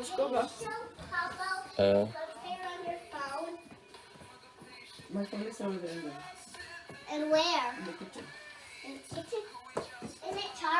Uh. My phone is over there. And where? In the kitchen. In the kitchen? Isn't it charged?